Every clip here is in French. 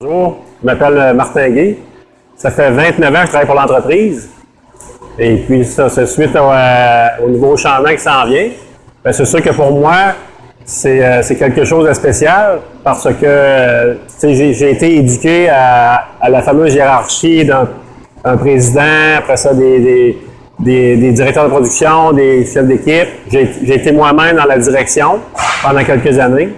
Bonjour, je m'appelle euh, Martin Gay. Ça fait 29 ans que je travaille pour l'entreprise. Et puis ça, c'est suite au, euh, au nouveau changement qui s'en vient. Ben, c'est sûr que pour moi, c'est euh, c'est quelque chose de spécial parce que euh, j'ai été éduqué à, à la fameuse hiérarchie d'un un président, après ça des, des, des- directeurs de production, des chefs d'équipe. J'ai été moi-même dans la direction pendant quelques années.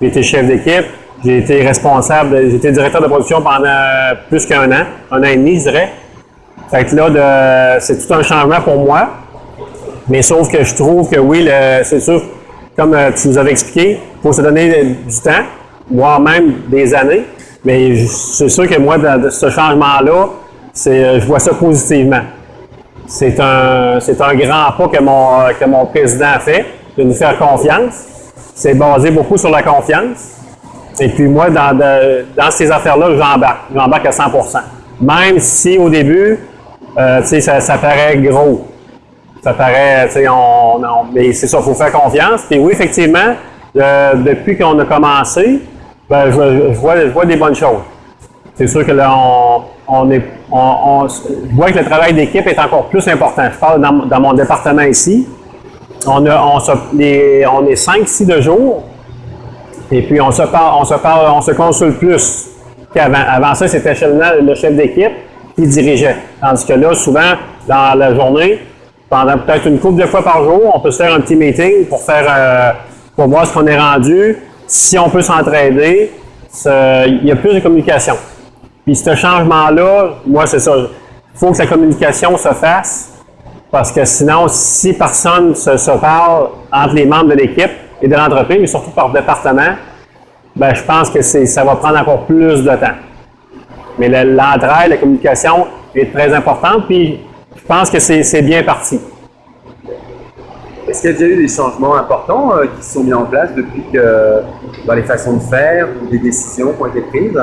J'ai été chef d'équipe, j'ai été responsable, j'ai été directeur de production pendant plus qu'un an, un an et demi, je dirais. Fait que là, c'est tout un changement pour moi. Mais sauf que je trouve que oui, c'est sûr, comme euh, tu nous avais expliqué, il faut se donner du temps, voire même des années. Mais c'est sûr que moi, de ce changement-là, euh, je vois ça positivement. C'est un, c'est un grand pas que mon, que mon président a fait, de nous faire confiance. C'est basé beaucoup sur la confiance. Et puis moi, dans, dans ces affaires-là, j'embarque. J'embarque à 100% Même si au début, euh, ça, ça paraît gros. Ça paraît, tu sais, on, on- mais c'est ça, il faut faire confiance. Puis oui, effectivement, euh, depuis qu'on a commencé, ben, je, vois, je vois des bonnes choses. C'est sûr que là, on, on est, on, je vois que le travail d'équipe est encore plus important. Je parle dans, dans mon département ici. On, a, on, se- on est 5-6 de jour. Et puis, on se parle, on se parle, on se consulte plus qu'avant. Avant ça, c'était le chef d'équipe qui dirigeait. Tandis que là, souvent, dans la journée, pendant peut-être une couple de fois par jour, on peut se faire un petit meeting pour faire, euh, pour voir ce qu'on est rendu, si on peut s'entraider. Il y a plus de communication. Puis ce changement-là, moi, c'est ça. Il faut que la communication se fasse parce que sinon, si personne se, se parle entre les membres de l'équipe et de l'entreprise, mais surtout par département, ben, je pense que ça va prendre encore plus de temps. Mais le- l'entraide, la communication est très importante, puis je pense que c'est, bien parti. Est-ce qu'il y a déjà eu des changements importants euh, qui se sont mis en place depuis que dans les façons de faire ou des décisions qui ont été prises?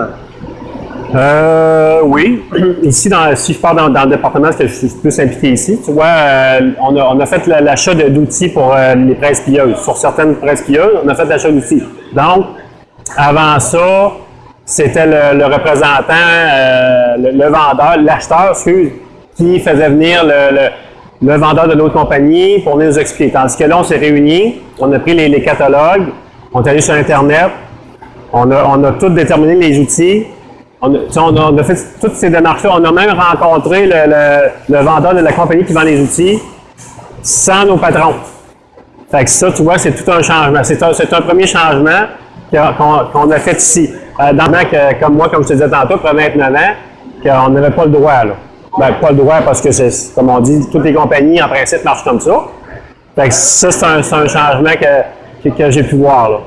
Euh, oui. Ici, dans, si je pars dans, dans le département, parce que je suis plus impliqué ici, tu vois, euh, on, a, on a fait la- l'achat d'outils pour euh, les presses plieuses. Sur certaines presses plieuses, on a fait l'achat d'outils. Donc, avant ça, c'était le, le représentant, euh, le, le vendeur, l'acheteur, excuse, qui faisait venir le, vendeur de l'autre compagnie pour nous expliquer. Tandis que là, on s'est réunis, on a pris les, catalogues, on est allé sur Internet, on a, tout déterminé les outils. On a, fait toutes ces démarches-là. On a même rencontré le, vendeur de la compagnie qui vend les outils sans nos patrons. Fait que ça, tu vois, c'est tout un changement. C'est un, premier changement qu'on a fait ici. Euh, dans le que, comme moi, comme je te disais tantôt, après 29 ans, qu'on n'avait pas le droit, là. Ben, pas le droit parce que, c'est comme on dit, toutes les compagnies, en principe, marchent comme ça. Fait que ça, c'est un, changement que, que, que j'ai pu voir, là.